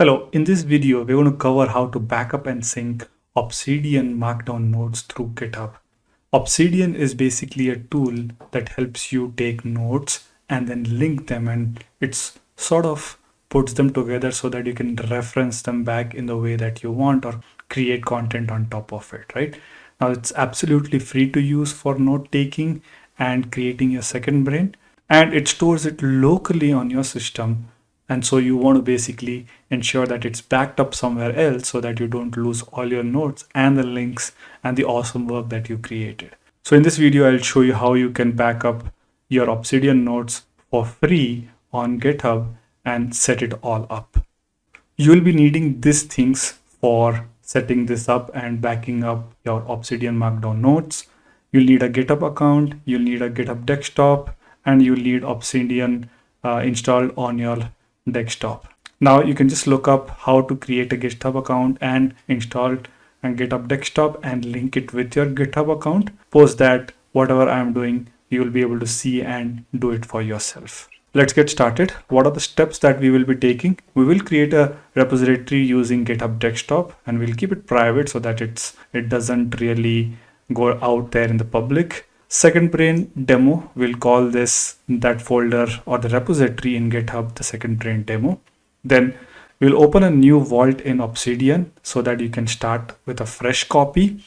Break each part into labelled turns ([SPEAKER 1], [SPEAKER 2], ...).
[SPEAKER 1] Hello, in this video, we're going to cover how to backup and sync Obsidian Markdown nodes through GitHub. Obsidian is basically a tool that helps you take notes and then link them and it's sort of puts them together so that you can reference them back in the way that you want or create content on top of it, right? Now it's absolutely free to use for note taking and creating your second brain and it stores it locally on your system and so you want to basically ensure that it's backed up somewhere else so that you don't lose all your notes and the links and the awesome work that you created. So in this video, I'll show you how you can back up your Obsidian notes for free on GitHub and set it all up. You'll be needing these things for setting this up and backing up your Obsidian Markdown notes. You'll need a GitHub account, you'll need a GitHub desktop, and you'll need Obsidian uh, installed on your desktop. Now you can just look up how to create a GitHub account and install it and GitHub desktop and link it with your GitHub account. Post that whatever I'm doing, you will be able to see and do it for yourself. Let's get started. What are the steps that we will be taking? We will create a repository using GitHub desktop and we'll keep it private so that it's it doesn't really go out there in the public. Second brain demo, we'll call this that folder or the repository in GitHub, the second brain demo. Then we'll open a new vault in Obsidian so that you can start with a fresh copy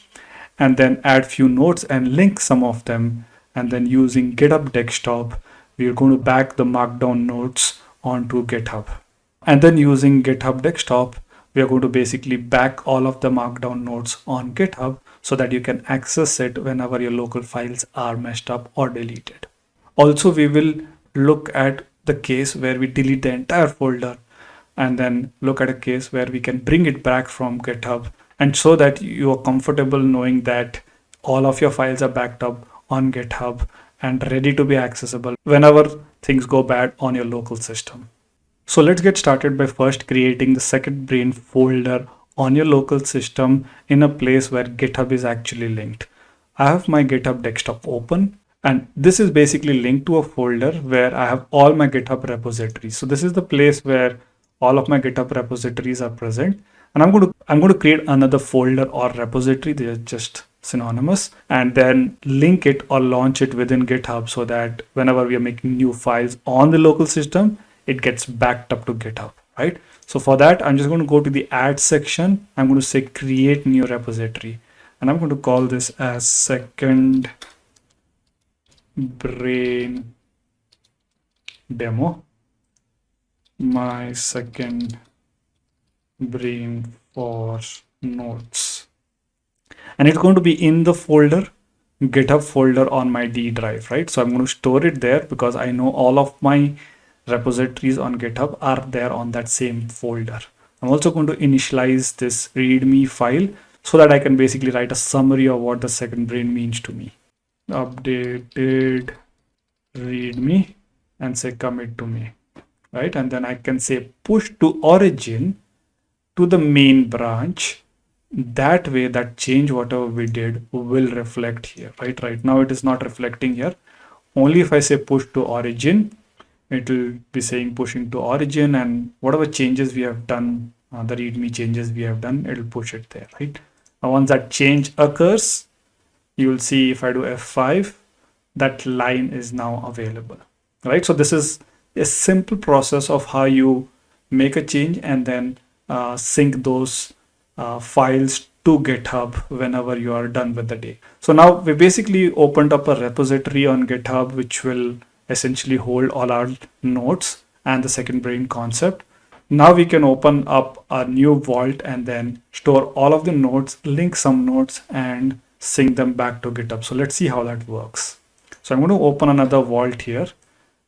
[SPEAKER 1] and then add few nodes and link some of them. And then using GitHub desktop, we're going to back the markdown nodes onto GitHub. And then using GitHub desktop, we are going to basically back all of the markdown nodes on GitHub so that you can access it whenever your local files are messed up or deleted. Also, we will look at the case where we delete the entire folder and then look at a case where we can bring it back from GitHub and so that you are comfortable knowing that all of your files are backed up on GitHub and ready to be accessible whenever things go bad on your local system. So let's get started by first creating the second brain folder on your local system in a place where GitHub is actually linked. I have my GitHub desktop open and this is basically linked to a folder where I have all my GitHub repositories. So this is the place where all of my GitHub repositories are present. And I'm going to I'm going to create another folder or repository. They're just synonymous and then link it or launch it within GitHub so that whenever we are making new files on the local system, it gets backed up to GitHub, right? So for that, I'm just going to go to the add section. I'm going to say create new repository and I'm going to call this as second brain demo. My second brain for notes. And it's going to be in the folder GitHub folder on my D drive, right? So I'm going to store it there because I know all of my repositories on GitHub are there on that same folder. I'm also going to initialize this readme file so that I can basically write a summary of what the second brain means to me. Updated readme and say commit to me, right? And then I can say push to origin to the main branch. That way that change whatever we did will reflect here, right? Right now it is not reflecting here. Only if I say push to origin, it will be saying pushing to origin and whatever changes we have done uh, the readme changes we have done it will push it there right? Now once that change occurs you will see if i do f5 that line is now available right? So this is a simple process of how you make a change and then uh, sync those uh, files to github whenever you are done with the day. So now we basically opened up a repository on github which will essentially hold all our nodes and the second brain concept. Now we can open up a new vault and then store all of the nodes, link some nodes and sync them back to GitHub. So let's see how that works. So I'm going to open another vault here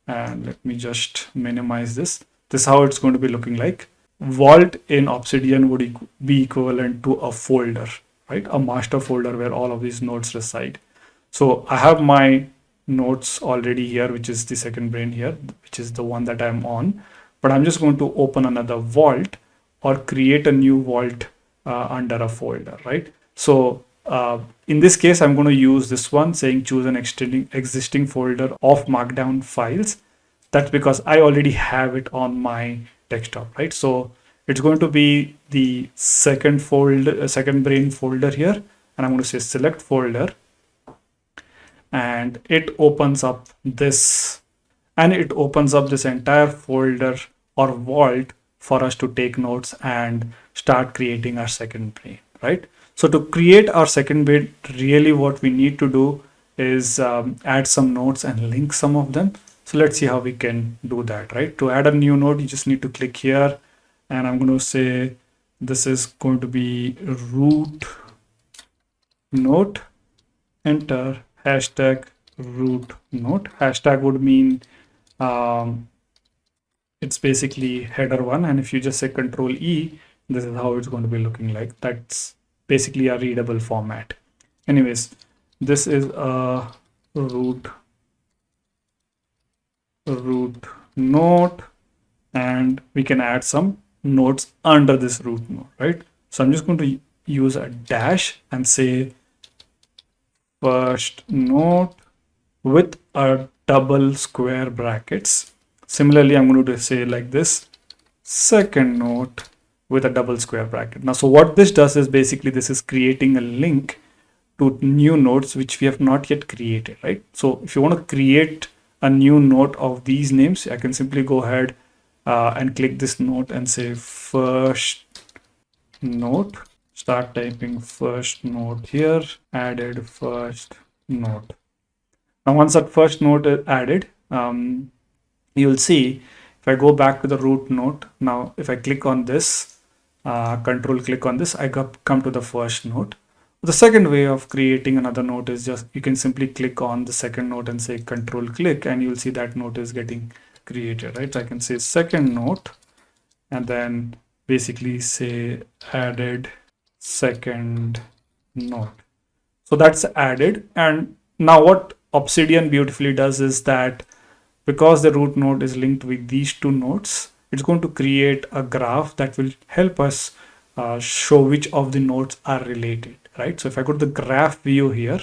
[SPEAKER 1] and let me just minimize this. This is how it's going to be looking like. Vault in Obsidian would be equivalent to a folder, right? A master folder where all of these nodes reside. So I have my nodes already here, which is the second brain here, which is the one that I'm on. But I'm just going to open another vault or create a new vault uh, under a folder, right? So uh, in this case, I'm going to use this one saying choose an extending existing folder of markdown files. That's because I already have it on my desktop, right? So it's going to be the second folder, uh, second brain folder here. And I'm going to say select folder and it opens up this and it opens up this entire folder or vault for us to take notes and start creating our second brain, right? So to create our second brain, really what we need to do is um, add some notes and link some of them. So let's see how we can do that, right? To add a new node, you just need to click here and I'm going to say this is going to be root note, enter hashtag root note. Hashtag would mean um, it's basically header one. And if you just say control E, this is how it's going to be looking like. That's basically a readable format. Anyways, this is a root root note and we can add some nodes under this root node, right? So I'm just going to use a dash and say first note with a double square brackets. Similarly, I'm going to say like this, second note with a double square bracket. Now, so what this does is basically this is creating a link to new nodes which we have not yet created, right? So if you want to create a new node of these names, I can simply go ahead uh, and click this node and say first node. Start typing first node here, added first node. Now once that first node is added, um, you'll see if I go back to the root node, now if I click on this, uh, control click on this, I come to the first node. The second way of creating another node is just you can simply click on the second node and say control click and you'll see that node is getting created, right? So I can say second node and then basically say added second node. So that's added. And now what Obsidian beautifully does is that because the root node is linked with these two nodes, it's going to create a graph that will help us uh, show which of the nodes are related, right? So if I go to the graph view here,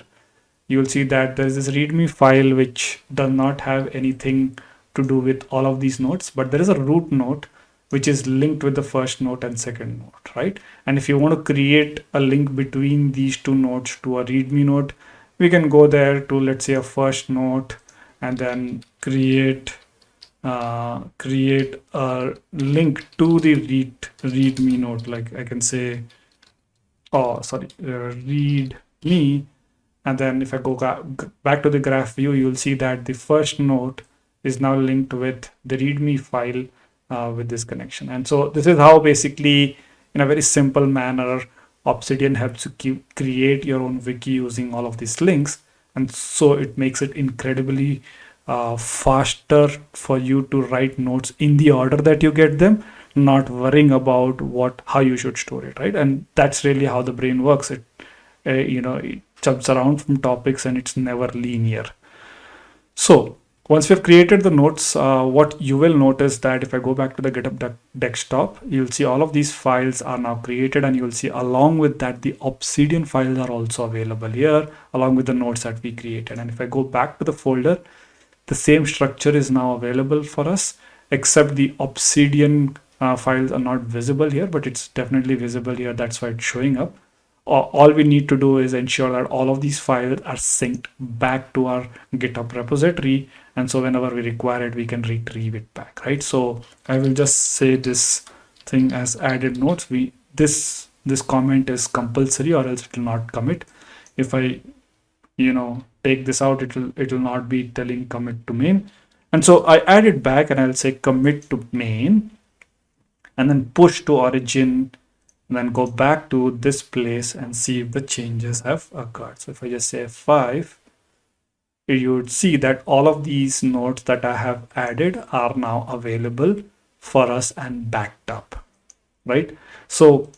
[SPEAKER 1] you will see that there's this readme file which does not have anything to do with all of these nodes, but there is a root node which is linked with the first node and second node, right? And if you want to create a link between these two nodes to a readme node, we can go there to let's say a first node and then create uh, create a link to the read readme node like I can say oh sorry uh, read me and then if I go back to the graph view you'll see that the first node is now linked with the readme file uh, with this connection. And so this is how basically in a very simple manner Obsidian helps you create your own wiki using all of these links. And so it makes it incredibly uh, faster for you to write notes in the order that you get them not worrying about what how you should store it right? And that's really how the brain works. It uh, you know it jumps around from topics and it's never linear. So once we've created the notes, uh, what you will notice that if I go back to the GitHub de desktop, you'll see all of these files are now created and you'll see along with that, the Obsidian files are also available here along with the notes that we created. And if I go back to the folder, the same structure is now available for us, except the Obsidian uh, files are not visible here, but it's definitely visible here. That's why it's showing up all we need to do is ensure that all of these files are synced back to our GitHub repository. And so whenever we require it, we can retrieve it back, right? So I will just say this thing as added notes. We this this comment is compulsory or else it will not commit. If I, you know, take this out, it will it will not be telling commit to main. And so I add it back and I'll say commit to main and then push to origin then go back to this place and see if the changes have occurred. So if I just say 5, you would see that all of these nodes that I have added are now available for us and backed up, right? So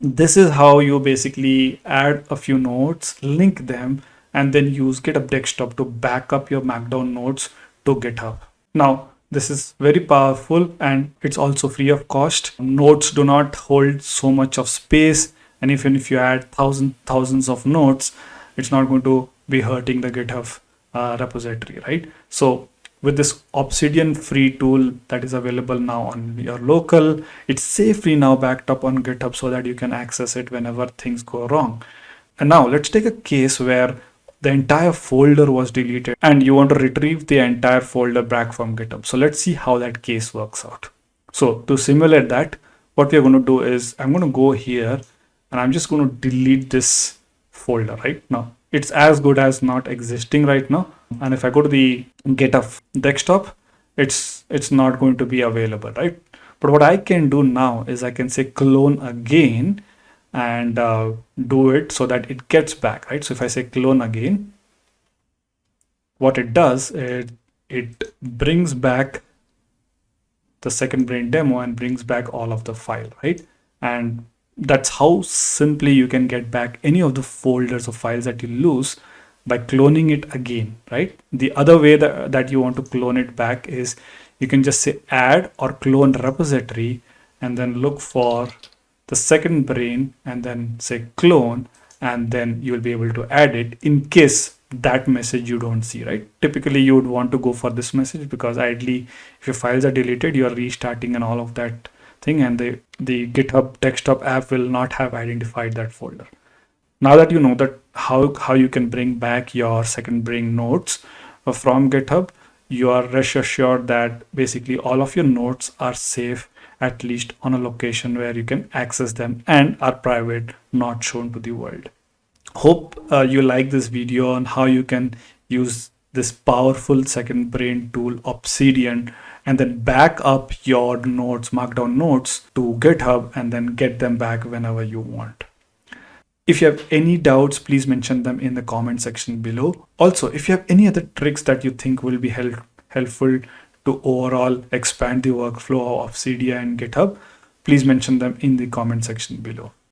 [SPEAKER 1] this is how you basically add a few nodes, link them, and then use GitHub Desktop to back up your Markdown nodes to GitHub. Now, this is very powerful and it's also free of cost. Nodes do not hold so much of space and even if you add thousands thousands of nodes, it's not going to be hurting the GitHub uh, repository, right? So with this Obsidian free tool that is available now on your local, it's safely now backed up on GitHub so that you can access it whenever things go wrong. And now let's take a case where the entire folder was deleted and you want to retrieve the entire folder back from GitHub. So let's see how that case works out. So to simulate that, what we're going to do is I'm going to go here and I'm just going to delete this folder right now. It's as good as not existing right now and if I go to the GitHub desktop it's it's not going to be available right but what I can do now is I can say clone again and uh, do it so that it gets back right so if I say clone again what it does it it brings back the second brain demo and brings back all of the file right and that's how simply you can get back any of the folders or files that you lose by cloning it again, right? The other way that, that you want to clone it back is you can just say add or clone repository and then look for the second brain and then say clone and then you'll be able to add it in case that message you don't see, right? Typically you would want to go for this message because ideally if your files are deleted, you're restarting and all of that thing and the, the GitHub desktop app will not have identified that folder now that you know that how how you can bring back your second brain nodes uh, from github you are rest assured that basically all of your nodes are safe at least on a location where you can access them and are private not shown to the world hope uh, you like this video on how you can use this powerful second brain tool obsidian and then back up your notes markdown notes to github and then get them back whenever you want if you have any doubts, please mention them in the comment section below. Also, if you have any other tricks that you think will be help helpful to overall expand the workflow of Obsidian and GitHub, please mention them in the comment section below.